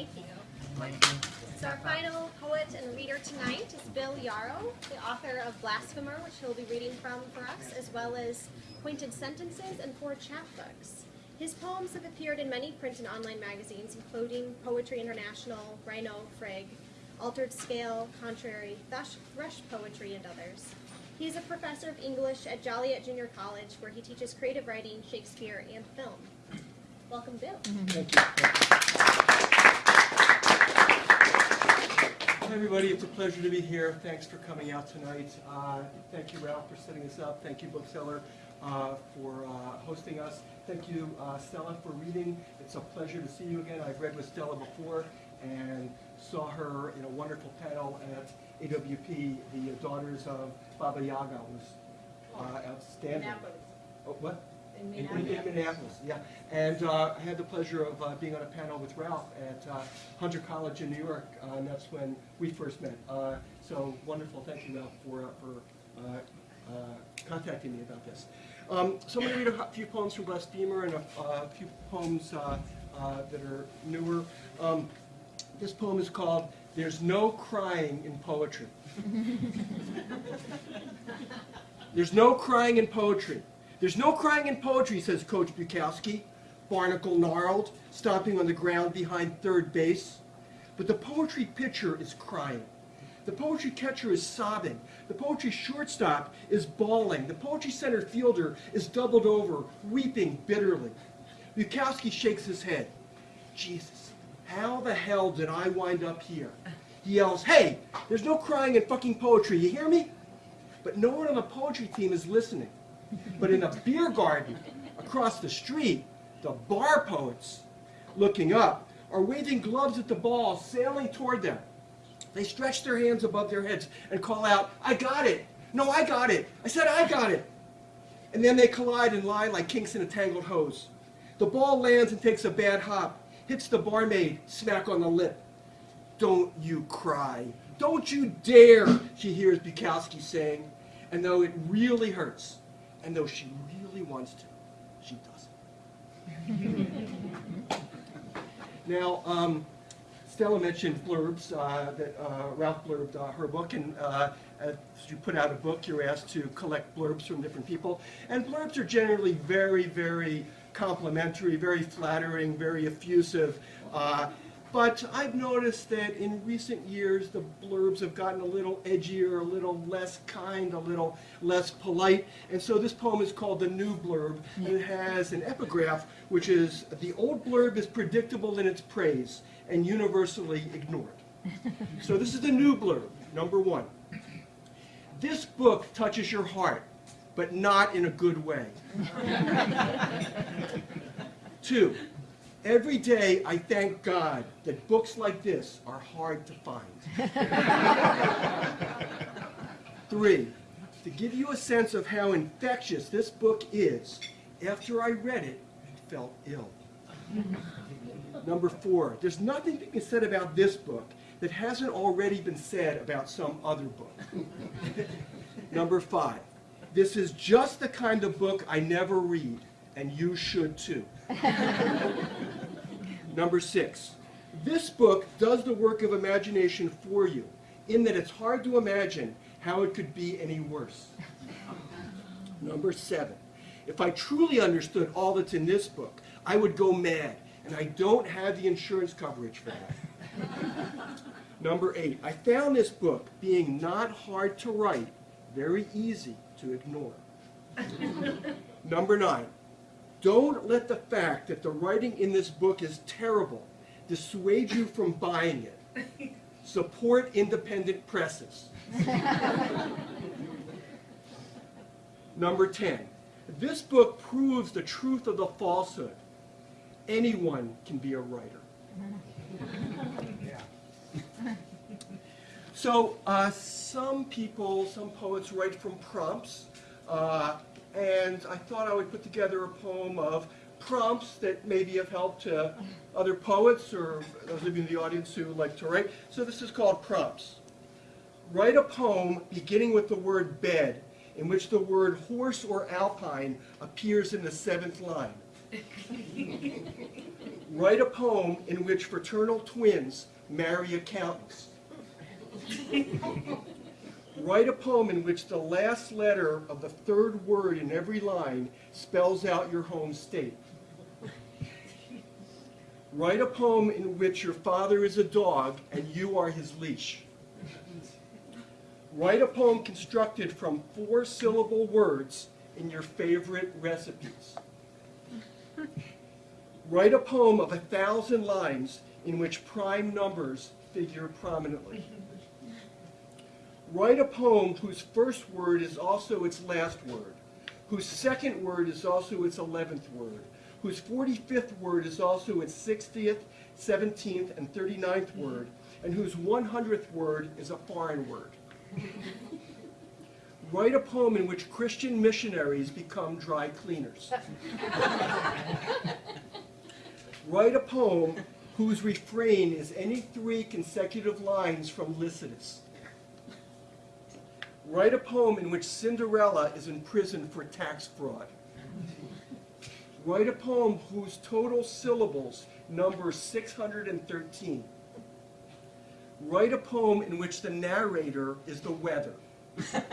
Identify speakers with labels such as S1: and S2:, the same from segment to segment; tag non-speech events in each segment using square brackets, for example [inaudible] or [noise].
S1: Thank you. So our final poet and reader tonight is Bill Yarrow, the author of Blasphemer, which he'll be reading from for us, as well as Pointed Sentences and four chapbooks. His poems have appeared in many print and online magazines, including Poetry International, Rhino, Frigg, Altered Scale, Contrary, Thrush, Thrush Poetry, and others. He is a professor of English at Joliet Junior College, where he teaches creative writing, Shakespeare, and film. Welcome, Bill.
S2: Thank you. Hi, everybody. It's a pleasure to be here. Thanks for coming out tonight. Uh, thank you, Ralph, for setting us up. Thank you, Bookseller, uh, for uh, hosting us. Thank you, uh, Stella, for reading. It's a pleasure to see you again. I've read with Stella before and saw her in a wonderful panel at AWP. The Daughters of Baba Yaga was uh, outstanding. Oh, what?
S3: In
S2: In, in-
S3: Minneapolis.
S2: in Minneapolis, yeah. And uh, I had the pleasure of uh, being on a panel with Ralph at uh, Hunter College in New York, uh, and that's when we first met. Uh, So wonderful, thank you, Ralph, for, uh, for uh, uh, contacting me about this. Um, So I'm going to read a few poems from Blasphemer and a a few poems uh, uh, that are newer. Um, This poem is called There's No Crying in Poetry. [laughs] There's no crying in poetry. There's no crying in poetry, says Coach Bukowski, barnacle gnarled, stomping on the ground behind third base. But the poetry pitcher is crying. The poetry catcher is sobbing. The poetry shortstop is bawling. The poetry center fielder is doubled over, weeping bitterly. Bukowski shakes his head. Jesus, how the hell did I wind up here? He yells, hey, there's no crying in fucking poetry, you hear me? But no one on the poetry team is listening. But in a beer garden across the street, the bar poets, looking up, are waving gloves at the ball sailing toward them. They stretch their hands above their heads and call out, I got it! No, I got it! I said I got it! And then they collide and lie like kinks in a tangled hose. The ball lands and takes a bad hop, hits the barmaid smack on the lip. Don't you cry. Don't you dare, she hears Bukowski saying. And though it really hurts, and though she really wants to, she doesn't. [laughs] now, um, Stella mentioned blurbs, uh, that uh, Ralph blurbed uh, her book, and uh, as you put out a book, you're asked to collect blurbs from different people. And blurbs are generally very, very complimentary, very flattering, very effusive. Uh, but I've noticed that in recent years, the blurbs have gotten a little edgier, a little less kind, a little less polite. And so this poem is called The New Blurb, and it has an epigraph, which is, the old blurb is predictable in its praise and universally ignored. [laughs] So this is the new blurb, number one. This book touches your heart, but not in a good way. [laughs] Two, every day I thank God that books like this are hard to find. [laughs] Three, to give you a sense of how infectious this book is, after I read it, I felt ill. Number four, there's nothing to be said about this book that hasn't already been said about some other book. [laughs] Number five, this is just the kind of book I never read, and you should too. [laughs] Number six, this book does the work of imagination for you, in that it's hard to imagine how it could be any worse. Number seven, if I truly understood all that's in this book, I would go mad, and I don't have the insurance coverage for that. [laughs] Number eight, I found this book being not hard to write, very easy to ignore. [laughs] Number nine, don't let the fact that the writing in this book is terrible dissuade you from buying it. [laughs] Support independent presses. [laughs] Number 10, this book proves the truth of the falsehood. Anyone can be a writer. [laughs] So uh, some people, some poets write from prompts, uh, and I thought I would put together a poem of prompts that maybe have helped to other poets or those of you in the audience who like to write. So this is called prompts. Write a poem beginning with the word bed, in which the word horse or alpine appears in the seventh line. [laughs] Write a poem in which fraternal twins marry accountants. [laughs] Write a poem in which the last letter of the third word in every line spells out your home state. Write a poem in which your father is a dog and you are his leash. Write a poem constructed from four syllable words in your favorite recipes. Write a poem of a thousand lines in which prime numbers figure prominently. Write a poem whose first word is also its last word, whose second word is also its eleventh word, whose 45th word is also its 60th, 17th, and 39th word, and whose 100th word is a foreign word. [laughs] Write a poem in which Christian missionaries become dry cleaners. Write a poem whose refrain is any three consecutive lines from Lycidas. Write a poem in which Cinderella is in prison for tax fraud. Write a poem whose total syllables number 613. Write a poem in which the narrator is the weather. [laughs]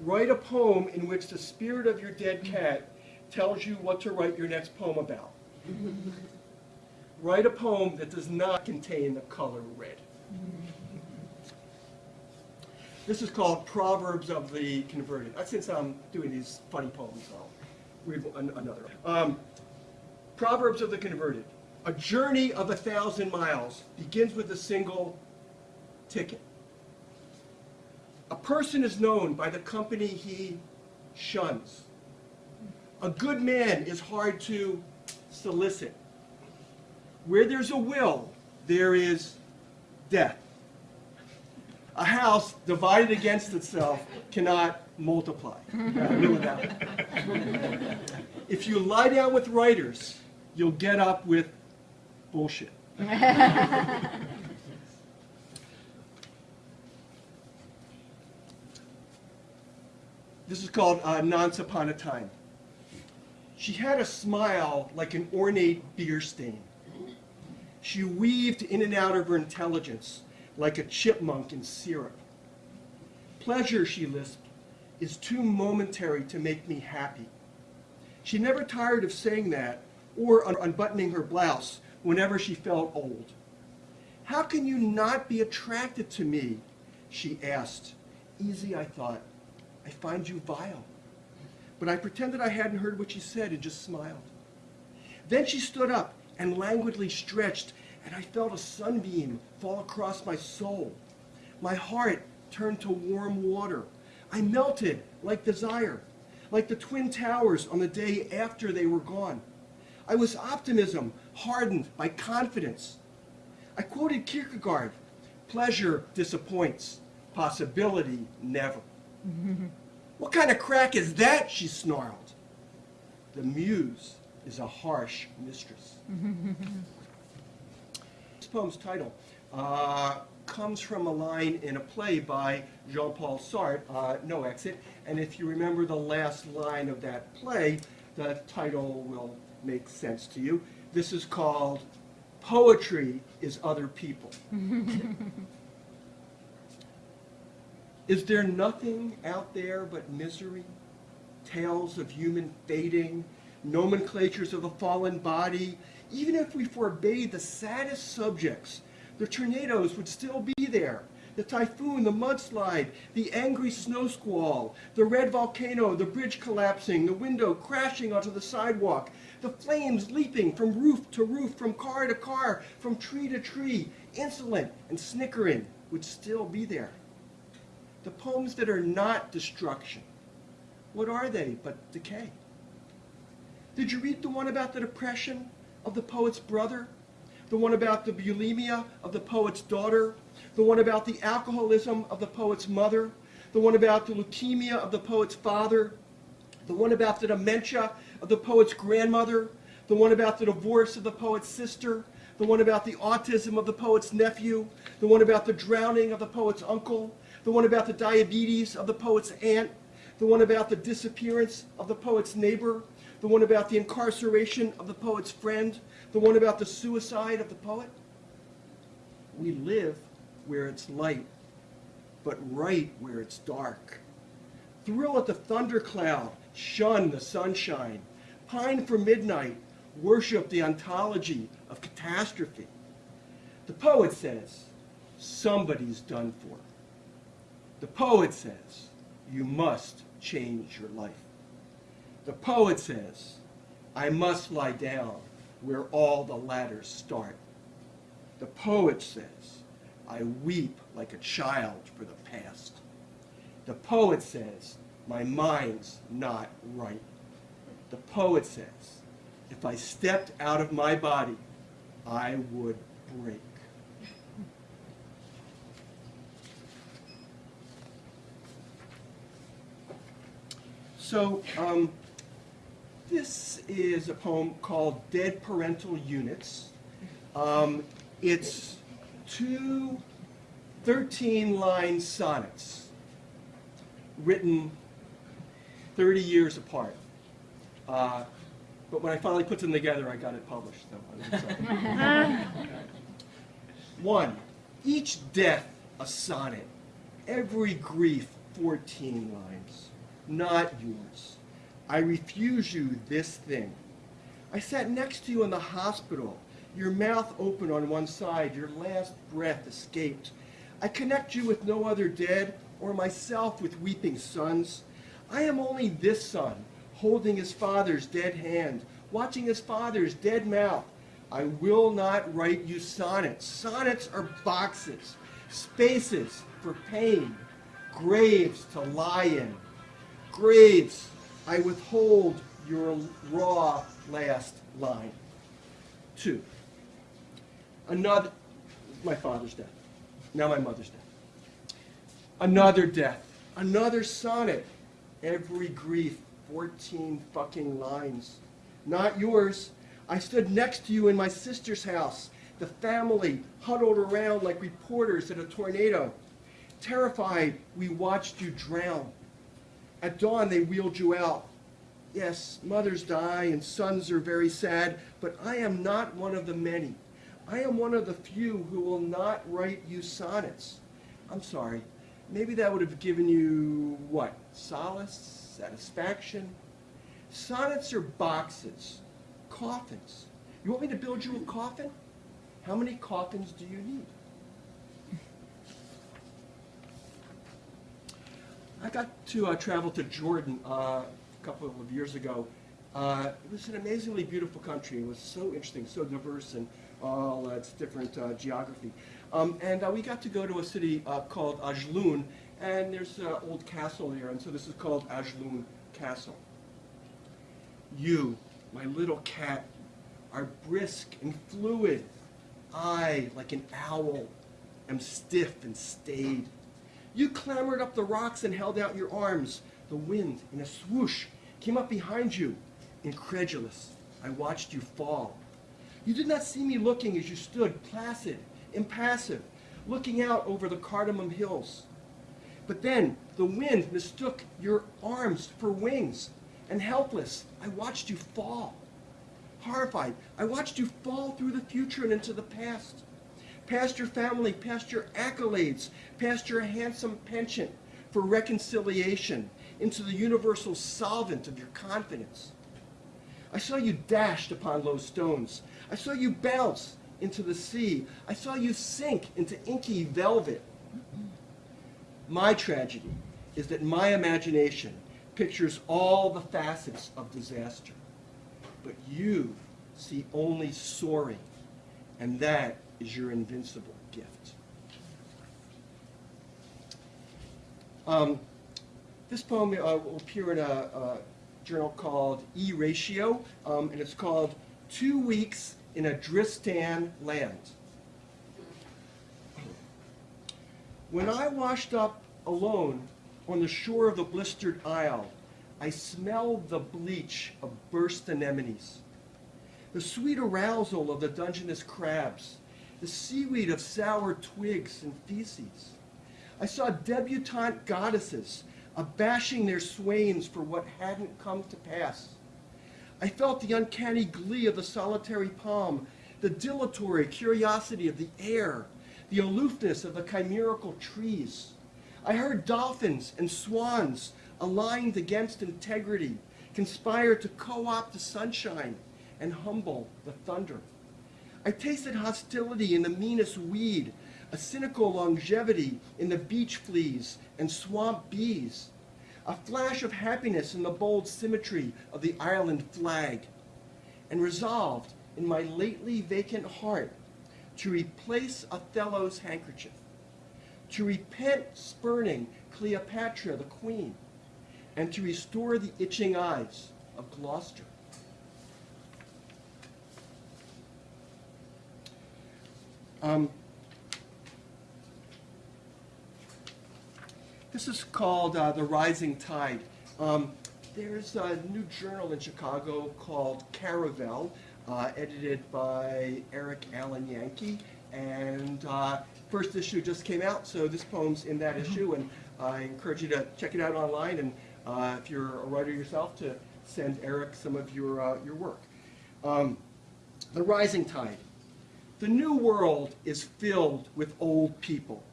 S2: Write a poem in which the spirit of your dead cat tells you what to write your next poem about. [laughs] Write a poem that does not contain the color red. This is called Proverbs of the Converted. Uh, Since I'm doing these funny poems, I'll read an- another. Um, Proverbs of the Converted. A journey of a thousand miles begins with a single ticket. A person is known by the company he shuns. A good man is hard to solicit. Where there's a will, there is death. A house divided against itself cannot multiply. If you lie down with writers, you'll get up with bullshit. [laughs] This is called uh, Nonce Upon a Time. She had a smile like an ornate beer stain. She weaved in and out of her intelligence like a chipmunk in syrup. Pleasure, she lisped, is too momentary to make me happy. She never tired of saying that or un- unbuttoning her blouse whenever she felt old. How can you not be attracted to me? She asked. Easy, I thought. I find you vile. But I pretended I hadn't heard what she said and just smiled. Then she stood up and languidly stretched, and I felt a sunbeam fall across my soul. My heart turned to warm water. I melted like desire, like the Twin Towers on the day after they were gone. I was optimism hardened by confidence. I quoted Kierkegaard pleasure disappoints, possibility never. [laughs] What kind of crack is that? She snarled. The muse is a harsh mistress. [laughs] this poem's title uh, comes from a line in a play by Jean-Paul Sartre, uh, No Exit, and if you remember the last line of that play, the title will make sense to you. This is called Poetry is Other People. [laughs] Is there nothing out there but misery? Tales of human fading, nomenclatures of the fallen body. Even if we forbade the saddest subjects, the tornadoes would still be there. The typhoon, the mudslide, the angry snow squall, the red volcano, the bridge collapsing, the window crashing onto the sidewalk, the flames leaping from roof to roof, from car to car, from tree to tree, insolent and snickering, would still be there the poems that are not destruction, what are they but decay? Did you read the one about the depression of the poet's brother? The one about the bulimia of the poet's daughter? The one about the alcoholism of the poet's mother? The one about the leukemia of the poet's father? The one about the dementia of the poet's grandmother? The one about the divorce of the poet's sister? The one about the autism of the poet's nephew? The one about the drowning of the poet's uncle? the one about the diabetes of the poet's aunt, the one about the disappearance of the poet's neighbor, The one about the incarceration of the poet's friend? The one about the suicide of the poet? We live where it's light, but right where it's dark. Thrill at the thundercloud, shun the sunshine. Pine for midnight, worship the ontology of catastrophe. The poet says, somebody's done for. The poet says, you must change your life. The poet says, I must lie down where all the ladders start. The poet says, I weep like a child for the past. The poet says, my mind's not right. The poet says, if I stepped out of my body, I would break. So, um, this is a poem called Dead Parental Units. Um, it's two 13-line sonnets written 30 years apart. Uh, but when I finally put them together, I got it published. So. [laughs] One, each death a sonnet, every grief 14 lines, not yours. I refuse you this thing. I sat next to you in the hospital, your mouth open on one side, your last breath escaped. I connect you with no other dead, or myself with weeping sons. I am only this son, holding his father's dead hand, watching his father's dead mouth. I will not write you sonnets. Sonnets are boxes, spaces for pain, graves to lie in. Graves, I withhold your raw last line. Two. Another, my father's death. Now my mother's death. Another death. Another sonnet. Every grief, 14 fucking lines. Not yours. I stood next to you in my sister's house. The family huddled around like reporters at a tornado. Terrified, we watched you drown. At dawn, they wheeled you out. Yes, mothers die and sons are very sad, but I am not one of the many. I am one of the few who will not write you sonnets. I'm sorry. Maybe that would have given you, what, solace, satisfaction? Sonnets are boxes, coffins. You want me to build you a coffin? How many coffins do you need? I got to uh, travel to Jordan uh, a couple of years ago. Uh, it was an amazingly beautiful country. It was so interesting, so diverse, and all its different uh, geography. Um, and uh, we got to go to a city uh, called Ajloon, and there's an old castle there, and so this is called Ajloon Castle. You, my little cat, are brisk and fluid. I, like an owl, am stiff and staid. You clambered up the rocks and held out your arms. The wind, in a swoosh, came up behind you. Incredulous, I watched you fall. You did not see me looking as you stood, placid, impassive, looking out over the cardamom hills. But then the wind mistook your arms for wings, and helpless, I watched you fall. Horrified, I watched you fall through the future and into the past. Past your family, past your accolades, past your handsome penchant for reconciliation, into the universal solvent of your confidence. I saw you dashed upon low stones. I saw you bounce into the sea. I saw you sink into inky velvet. My tragedy is that my imagination pictures all the facets of disaster. But you see only soaring, and that is your invincible gift. Um, this poem uh, will appear in a, a journal called E-Ratio, um, and it's called Two Weeks in a Dristan Land. When I washed up alone on the shore of the blistered isle, I smelled the bleach of burst anemones, the sweet arousal of the Dungeness crabs, the seaweed of sour twigs and feces. I saw debutante goddesses abashing their swains for what hadn't come to pass. I felt the uncanny glee of the solitary palm, the dilatory curiosity of the air, the aloofness of the chimerical trees. I heard dolphins and swans aligned against integrity conspire to co-opt the sunshine and humble the thunder. I tasted hostility in the meanest weed, a cynical longevity in the beach fleas and swamp bees, a flash of happiness in the bold symmetry of the island flag, and resolved in my lately vacant heart to replace Othello's handkerchief, to repent spurning Cleopatra the queen, and to restore the itching eyes of Gloucester. Um, this is called uh, The Rising Tide. Um, there's a new journal in Chicago called Caravel, uh, edited by Eric Allen Yankee. And uh, first issue just came out, so this poem's in that issue. And I encourage you to check it out online. And uh, if you're a writer yourself, to send Eric some of your, uh, your work. Um, the Rising Tide. The new world is filled with old people,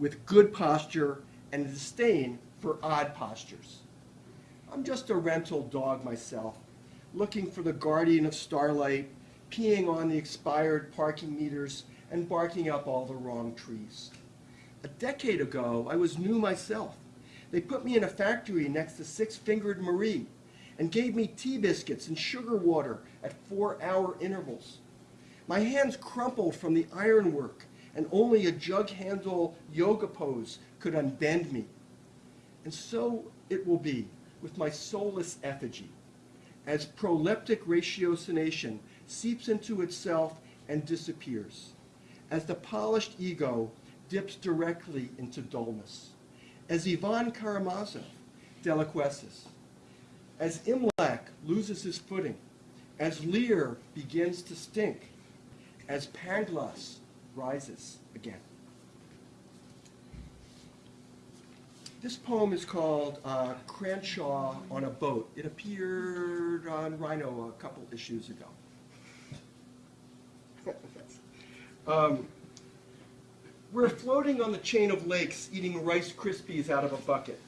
S2: with good posture and disdain for odd postures. I'm just a rental dog myself, looking for the guardian of starlight, peeing on the expired parking meters, and barking up all the wrong trees. A decade ago, I was new myself. They put me in a factory next to Six-Fingered Marie and gave me tea biscuits and sugar water at four-hour intervals. My hands crumpled from the ironwork, and only a jug handle yoga pose could unbend me. And so it will be with my soulless effigy, as proleptic ratiocination seeps into itself and disappears, as the polished ego dips directly into dullness, as Ivan Karamazov deliquesces, as Imlac loses his footing, as Lear begins to stink, as Pangloss rises again. This poem is called uh, Cranshaw on a Boat. It appeared on Rhino a couple issues ago. [laughs] um, we're floating on the chain of lakes eating Rice Krispies out of a bucket.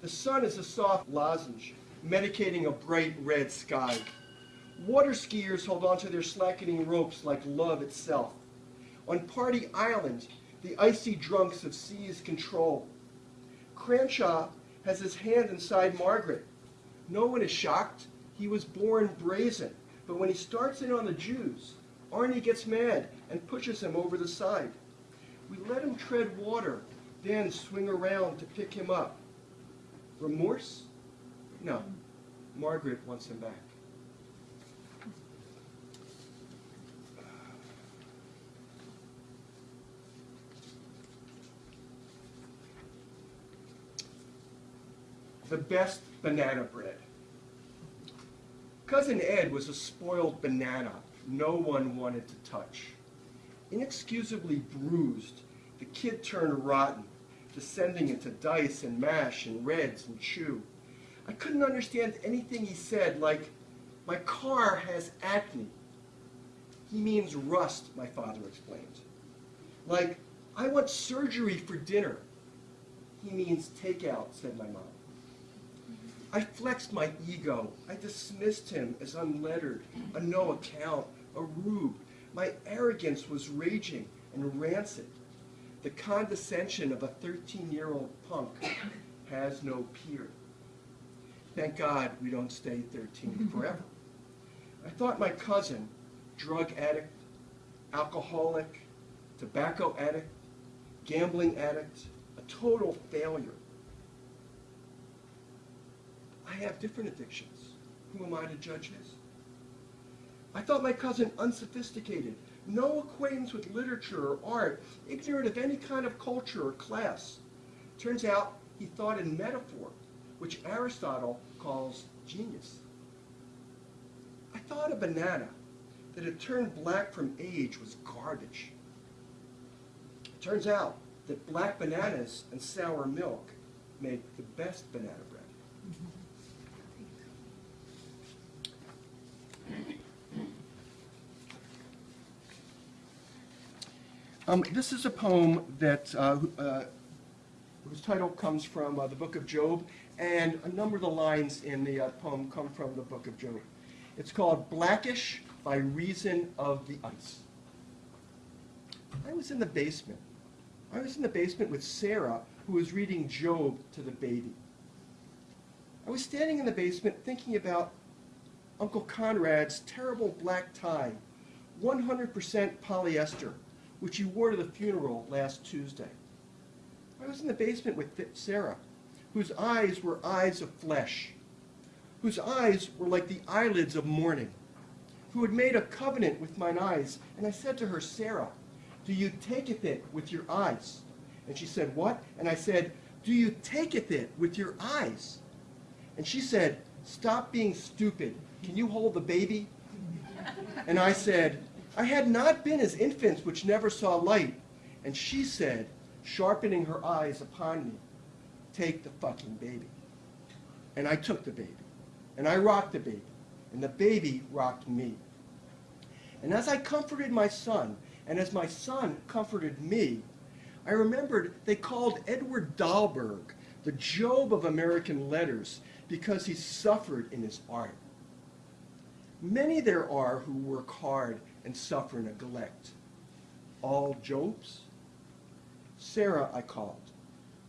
S2: The sun is a soft lozenge, medicating a bright red sky. Water skiers hold onto their slackening ropes like love itself. On Party Island, the icy drunks have seized control. Cranshaw has his hand inside Margaret. No one is shocked. He was born brazen. But when he starts in on the Jews, Arnie gets mad and pushes him over the side. We let him tread water, then swing around to pick him up. Remorse? No. Margaret wants him back. The best banana bread. Cousin Ed was a spoiled banana no one wanted to touch. Inexcusably bruised, the kid turned rotten, descending into dice and mash and reds and chew. I couldn't understand anything he said, like, my car has acne. He means rust, my father explained. Like, I want surgery for dinner. He means takeout, said my mom. I flexed my ego. I dismissed him as unlettered, a no account, a rube. My arrogance was raging and rancid. The condescension of a 13-year-old punk has no peer. Thank God we don't stay 13 [laughs] forever. I thought my cousin, drug addict, alcoholic, tobacco addict, gambling addict, a total failure. I have different addictions. Who am I to judge his? I thought my cousin unsophisticated, no acquaintance with literature or art, ignorant of any kind of culture or class. Turns out he thought in metaphor, which Aristotle calls genius. I thought a banana that had turned black from age was garbage. It Turns out that black bananas and sour milk make the best banana bread. [laughs] Um, this is a poem that uh, uh, whose title comes from uh, the book of Job, and a number of the lines in the uh, poem come from the book of Job. It's called Blackish by Reason of the Ice. I was in the basement. I was in the basement with Sarah, who was reading Job to the baby. I was standing in the basement thinking about Uncle Conrad's terrible black tie, 100% polyester, which he wore to the funeral last Tuesday. I was in the basement with Sarah, whose eyes were eyes of flesh, whose eyes were like the eyelids of morning, who had made a covenant with mine eyes. And I said to her, Sarah, do you taketh it with your eyes? And she said, What? And I said, Do you taketh it with your eyes? And she said, Stop being stupid. Can you hold the baby? And I said, I had not been as infants which never saw light. And she said, sharpening her eyes upon me, Take the fucking baby. And I took the baby. And I rocked the baby. And the baby rocked me. And as I comforted my son, and as my son comforted me, I remembered they called Edward Dahlberg the Job of American letters because he suffered in his art. Many there are who work hard and suffer neglect. All Jobs? Sarah I called.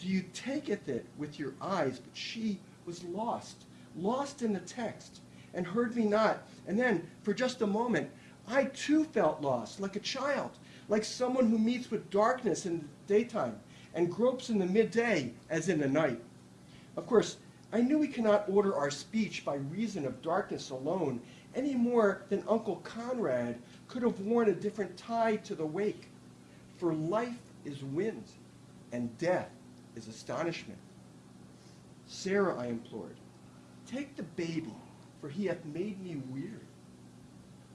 S2: Do you taketh it that with your eyes? But she was lost, lost in the text, and heard me not. And then, for just a moment, I too felt lost, like a child, like someone who meets with darkness in the daytime and gropes in the midday as in the night. Of course, I knew we cannot order our speech by reason of darkness alone, any more than Uncle Conrad could have worn a different tie to the wake. For life is wind, and death is astonishment. Sarah, I implored, take the baby, for he hath made me weary.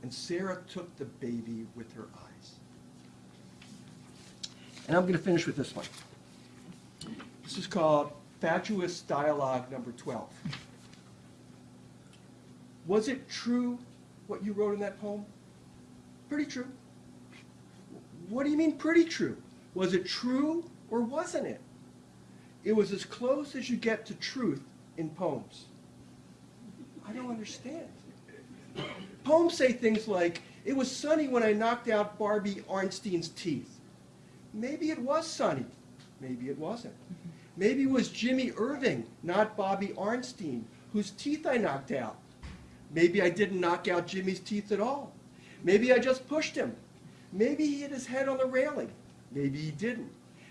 S2: And Sarah took the baby with her eyes. And I'm going to finish with this one. This is called Fatuous Dialogue Number 12. Was it true what you wrote in that poem? Pretty true. What do you mean pretty true? Was it true or wasn't it? It was as close as you get to truth in poems. I don't understand. Poems say things like, it was sunny when I knocked out Bobby Arnstein's teeth. Maybe it was sunny. Maybe it wasn't. Maybe it was Jimmy Irving, not Bobby Arnstein, whose teeth I knocked out. Maybe I didn't knock out Jimmy's teeth at all. Maybe I just pushed him. Maybe he hit his head on the railing. Maybe he didn't.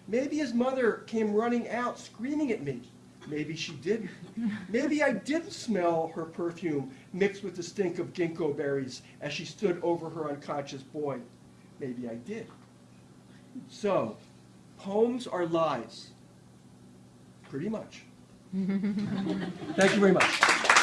S2: Maybe his mother came running out screaming at me. Maybe she didn't. Maybe I didn't smell her perfume mixed with the stink of ginkgo berries as she stood over her unconscious boy. Maybe I did. So, poems are lies. Pretty much. [laughs] Thank you very much.